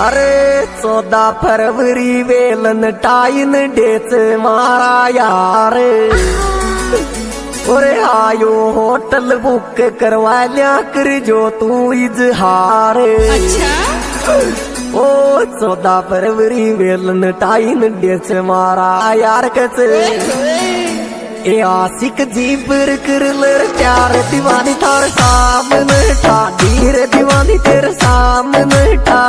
अरे चौदह फरवरी वेलन टाइन डेच मारा यार और आयो होटल बुक करवा लिया कर जो तू इजहार। अच्छा। ओ चौदह फरवरी वेलन टाइन डेच मारा यार कच ए आशिक जी कर लर प्यार दीवानी थार सामने ठा दीर दीवानी तेरे सामने ठा